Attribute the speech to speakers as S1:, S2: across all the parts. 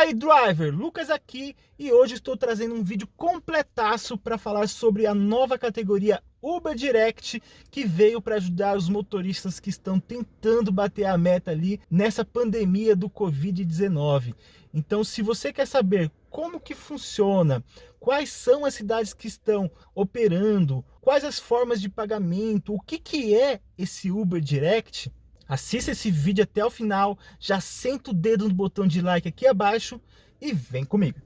S1: Fala aí, driver! Lucas aqui e hoje estou trazendo um vídeo completaço para falar sobre a nova categoria Uber Direct que veio para ajudar os motoristas que estão tentando bater a meta ali nessa pandemia do Covid-19. Então, se você quer saber como que funciona, quais são as cidades que estão operando, quais as formas de pagamento, o que, que é esse Uber Direct, Assista esse vídeo até o final, já senta o dedo no botão de like aqui abaixo e vem comigo.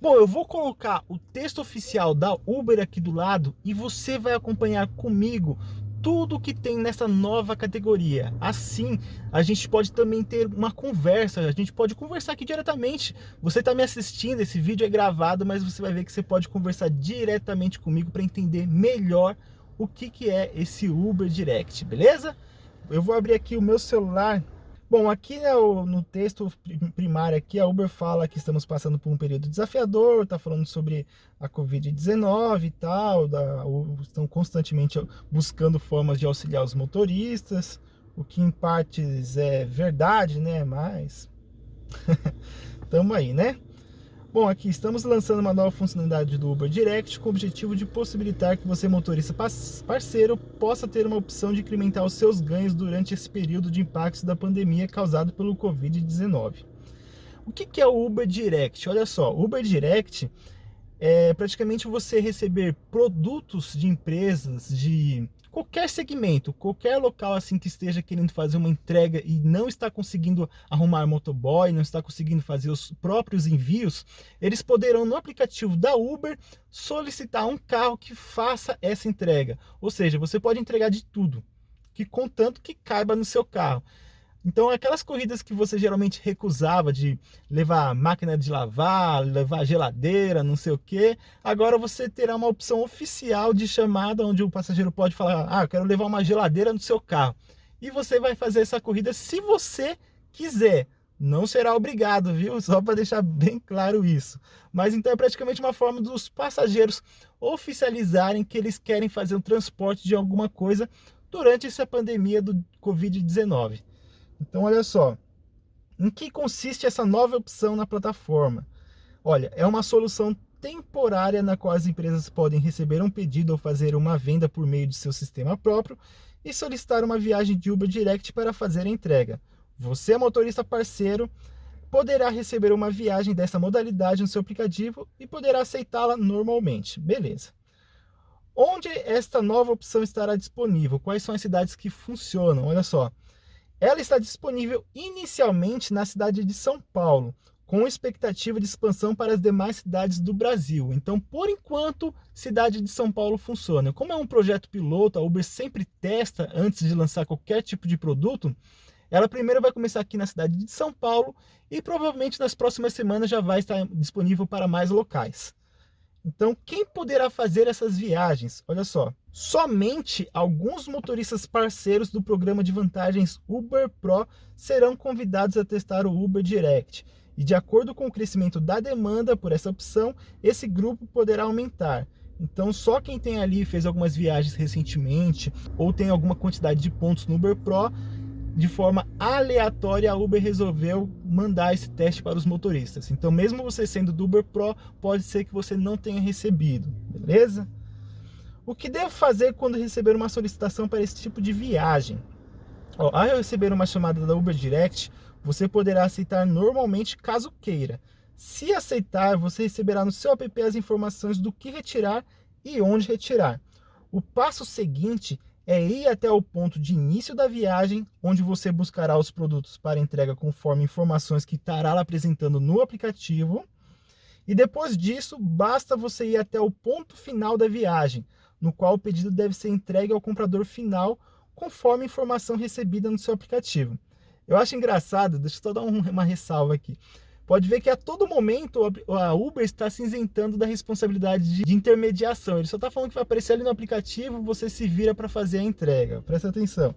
S1: Bom, eu vou colocar o texto oficial da Uber aqui do lado e você vai acompanhar comigo tudo que tem nessa nova categoria. Assim, a gente pode também ter uma conversa, a gente pode conversar aqui diretamente. Você está me assistindo, esse vídeo é gravado, mas você vai ver que você pode conversar diretamente comigo para entender melhor o que, que é esse Uber Direct, beleza? Eu vou abrir aqui o meu celular. Bom, aqui né, no texto primário aqui, a Uber fala que estamos passando por um período desafiador, está falando sobre a Covid-19 e tal, da, estão constantemente buscando formas de auxiliar os motoristas, o que em partes é verdade, né, mas estamos aí, né? Bom, aqui estamos lançando uma nova funcionalidade do Uber Direct com o objetivo de possibilitar que você, motorista parceiro, possa ter uma opção de incrementar os seus ganhos durante esse período de impactos da pandemia causado pelo Covid-19. O que é o Uber Direct? Olha só, o Uber Direct é praticamente você receber produtos de empresas, de qualquer segmento, qualquer local assim que esteja querendo fazer uma entrega e não está conseguindo arrumar motoboy, não está conseguindo fazer os próprios envios, eles poderão no aplicativo da Uber solicitar um carro que faça essa entrega. Ou seja, você pode entregar de tudo, que contanto que caiba no seu carro. Então, aquelas corridas que você geralmente recusava de levar máquina de lavar, levar geladeira, não sei o que, agora você terá uma opção oficial de chamada onde o passageiro pode falar: Ah, quero levar uma geladeira no seu carro. E você vai fazer essa corrida se você quiser. Não será obrigado, viu? Só para deixar bem claro isso. Mas então é praticamente uma forma dos passageiros oficializarem que eles querem fazer um transporte de alguma coisa durante essa pandemia do Covid-19. Então, olha só, em que consiste essa nova opção na plataforma? Olha, é uma solução temporária na qual as empresas podem receber um pedido ou fazer uma venda por meio de seu sistema próprio e solicitar uma viagem de Uber Direct para fazer a entrega. Você, motorista parceiro, poderá receber uma viagem dessa modalidade no seu aplicativo e poderá aceitá-la normalmente. Beleza. Onde esta nova opção estará disponível? Quais são as cidades que funcionam? Olha só, ela está disponível inicialmente na cidade de São Paulo, com expectativa de expansão para as demais cidades do Brasil. Então, por enquanto, cidade de São Paulo funciona. Como é um projeto piloto, a Uber sempre testa antes de lançar qualquer tipo de produto, ela primeiro vai começar aqui na cidade de São Paulo e provavelmente nas próximas semanas já vai estar disponível para mais locais. Então, quem poderá fazer essas viagens? Olha só, somente alguns motoristas parceiros do programa de vantagens Uber Pro serão convidados a testar o Uber Direct. E de acordo com o crescimento da demanda por essa opção, esse grupo poderá aumentar. Então, só quem tem ali, fez algumas viagens recentemente, ou tem alguma quantidade de pontos no Uber Pro, de forma aleatória, a Uber resolveu mandar esse teste para os motoristas. Então, mesmo você sendo do Uber Pro, pode ser que você não tenha recebido, beleza? O que devo fazer quando receber uma solicitação para esse tipo de viagem? Ó, ao receber uma chamada da Uber Direct, você poderá aceitar normalmente caso queira. Se aceitar, você receberá no seu app as informações do que retirar e onde retirar. O passo seguinte é ir até o ponto de início da viagem, onde você buscará os produtos para entrega conforme informações que estará apresentando no aplicativo. E depois disso, basta você ir até o ponto final da viagem, no qual o pedido deve ser entregue ao comprador final, conforme a informação recebida no seu aplicativo. Eu acho engraçado, deixa eu só dar uma ressalva aqui pode ver que a todo momento a Uber está se isentando da responsabilidade de intermediação. Ele só está falando que vai aparecer ali no aplicativo, você se vira para fazer a entrega. Presta atenção.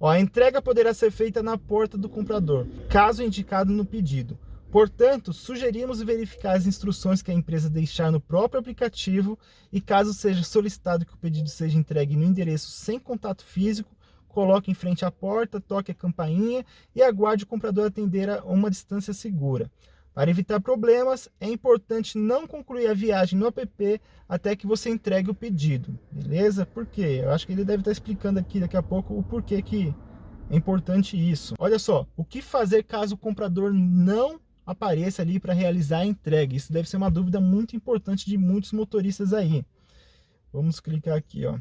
S1: Ó, a entrega poderá ser feita na porta do comprador, caso indicado no pedido. Portanto, sugerimos verificar as instruções que a empresa deixar no próprio aplicativo e caso seja solicitado que o pedido seja entregue no endereço sem contato físico, coloque em frente à porta, toque a campainha e aguarde o comprador atender a uma distância segura. Para evitar problemas, é importante não concluir a viagem no app até que você entregue o pedido, beleza? Por quê? Eu acho que ele deve estar explicando aqui daqui a pouco o porquê que é importante isso. Olha só, o que fazer caso o comprador não apareça ali para realizar a entrega? Isso deve ser uma dúvida muito importante de muitos motoristas aí. Vamos clicar aqui, ó.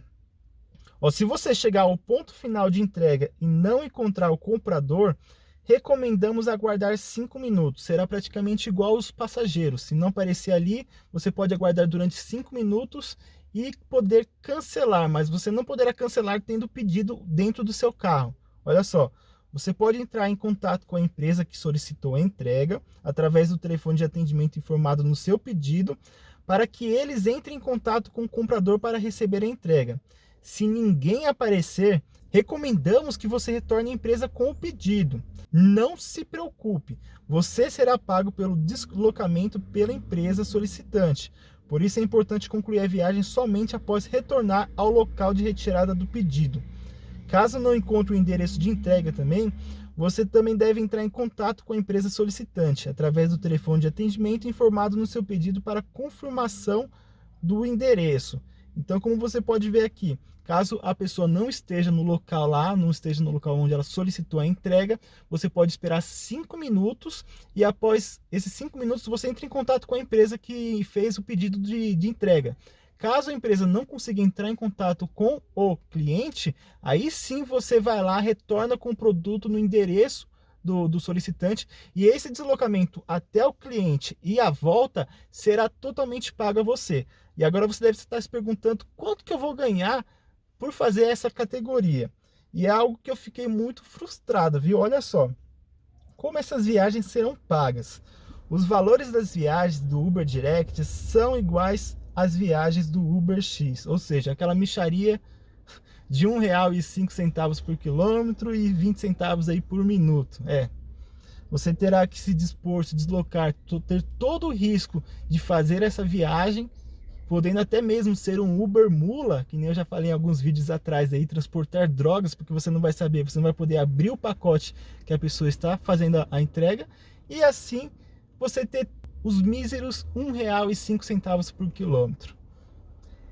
S1: ó se você chegar ao ponto final de entrega e não encontrar o comprador, recomendamos aguardar 5 minutos. Será praticamente igual aos passageiros. Se não aparecer ali, você pode aguardar durante 5 minutos e poder cancelar, mas você não poderá cancelar tendo pedido dentro do seu carro. Olha só, você pode entrar em contato com a empresa que solicitou a entrega através do telefone de atendimento informado no seu pedido para que eles entrem em contato com o comprador para receber a entrega. Se ninguém aparecer, recomendamos que você retorne à empresa com o pedido. Não se preocupe, você será pago pelo deslocamento pela empresa solicitante. Por isso é importante concluir a viagem somente após retornar ao local de retirada do pedido. Caso não encontre o endereço de entrega também, você também deve entrar em contato com a empresa solicitante através do telefone de atendimento informado no seu pedido para confirmação do endereço. Então, como você pode ver aqui, caso a pessoa não esteja no local lá, não esteja no local onde ela solicitou a entrega, você pode esperar cinco minutos e após esses cinco minutos você entra em contato com a empresa que fez o pedido de, de entrega. Caso a empresa não consiga entrar em contato com o cliente, aí sim você vai lá, retorna com o produto no endereço do, do, solicitante e esse deslocamento até o cliente e a volta será totalmente pago a você. E agora você deve estar se perguntando quanto que eu vou ganhar por fazer essa categoria. E é algo que eu fiquei muito frustrado, viu? Olha só, como essas viagens serão pagas. Os valores das viagens do Uber Direct são iguais às viagens do Uber X, ou seja, aquela micharia de cinco centavos por quilômetro e 20 centavos aí por minuto. É, você terá que se dispor, se deslocar, ter todo o risco de fazer essa viagem podendo até mesmo ser um Uber Mula, que nem eu já falei em alguns vídeos atrás aí, transportar drogas, porque você não vai saber, você não vai poder abrir o pacote que a pessoa está fazendo a entrega, e assim você ter os míseros R$ 1,05 por quilômetro.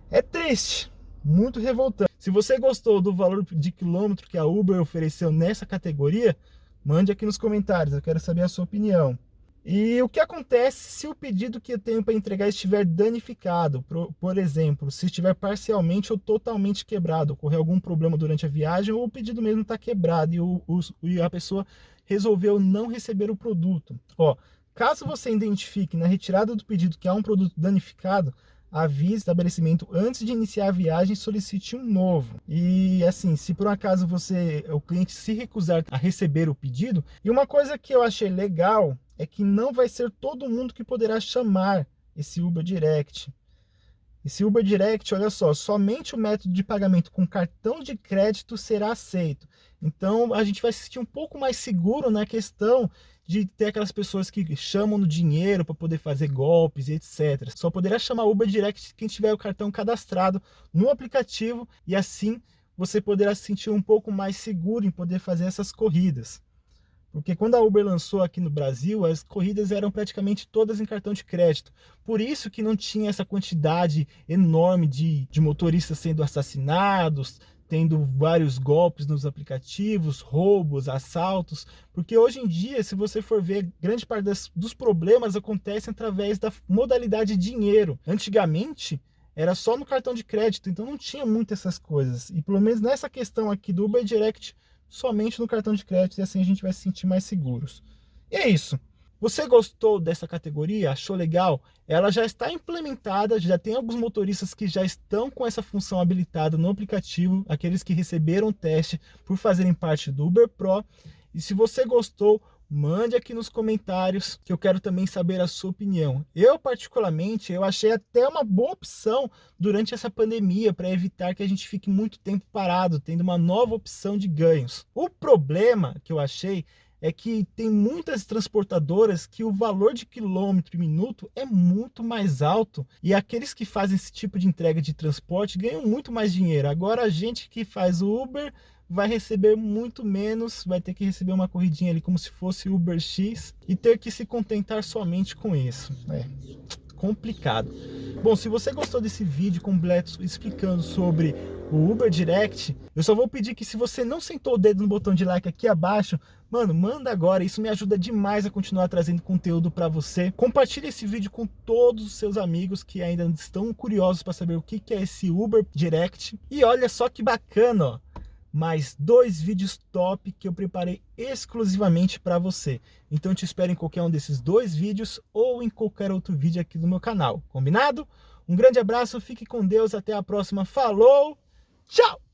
S1: É triste, muito revoltante. Se você gostou do valor de quilômetro que a Uber ofereceu nessa categoria, mande aqui nos comentários, eu quero saber a sua opinião. E o que acontece se o pedido que eu tenho para entregar estiver danificado? Por, por, exemplo, se estiver parcialmente ou totalmente quebrado, ocorrer algum problema durante a viagem ou o pedido mesmo está quebrado e, o, o, e a pessoa resolveu não receber o produto. Ó, caso você identifique na retirada do pedido que há um produto danificado, avise o estabelecimento antes de iniciar a viagem solicite um novo. E assim, se por um acaso você, o cliente se recusar a receber o pedido, e uma coisa que eu achei legal é que não vai ser todo mundo que poderá chamar esse Uber Direct. Esse Uber Direct, olha só, somente o método de pagamento com cartão de crédito será aceito. Então a gente vai se sentir um pouco mais seguro na questão de ter aquelas pessoas que chamam no dinheiro para poder fazer golpes e etc. Só poderá chamar Uber Direct quem tiver o cartão cadastrado no aplicativo e assim você poderá se sentir um pouco mais seguro em poder fazer essas corridas. Porque quando a Uber lançou aqui no Brasil, as corridas eram praticamente todas em cartão de crédito. Por isso que não tinha essa quantidade enorme de, de motoristas sendo assassinados, tendo vários golpes nos aplicativos, roubos, assaltos. Porque hoje em dia, se você for ver, grande parte das, dos problemas acontecem através da modalidade dinheiro. Antigamente, era só no cartão de crédito, então não tinha muito essas coisas. E pelo menos nessa questão aqui do Uber Direct, somente no cartão de crédito e assim a gente vai se sentir mais seguros. E é isso. Você gostou dessa categoria? Achou legal? Ela já está implementada, já tem alguns motoristas que já estão com essa função habilitada no aplicativo, aqueles que receberam o teste por fazerem parte do Uber Pro. E se você gostou, mande aqui nos comentários que eu quero também saber a sua opinião. Eu particularmente, eu achei até uma boa opção durante essa pandemia para evitar que a gente fique muito tempo parado, tendo uma nova opção de ganhos. O problema que eu achei é que tem muitas transportadoras que o valor de quilômetro e minuto é muito mais alto e aqueles que fazem esse tipo de entrega de transporte ganham muito mais dinheiro. Agora a gente que faz o Uber vai receber muito menos, vai ter que receber uma corridinha ali como se fosse Uber X e ter que se contentar somente com isso. É complicado. Bom, se você gostou desse vídeo completo explicando sobre o Uber Direct, eu só vou pedir que se você não sentou o dedo no botão de like aqui abaixo, mano, manda agora, isso me ajuda demais a continuar trazendo conteúdo para você. Compartilhe esse vídeo com todos os seus amigos que ainda estão curiosos para saber o que é esse Uber Direct. E olha só que bacana, ó mais dois vídeos top que eu preparei exclusivamente para você. Então te espero em qualquer um desses dois vídeos ou em qualquer outro vídeo aqui do meu canal, combinado? Um grande abraço, fique com Deus, até a próxima, falou, tchau!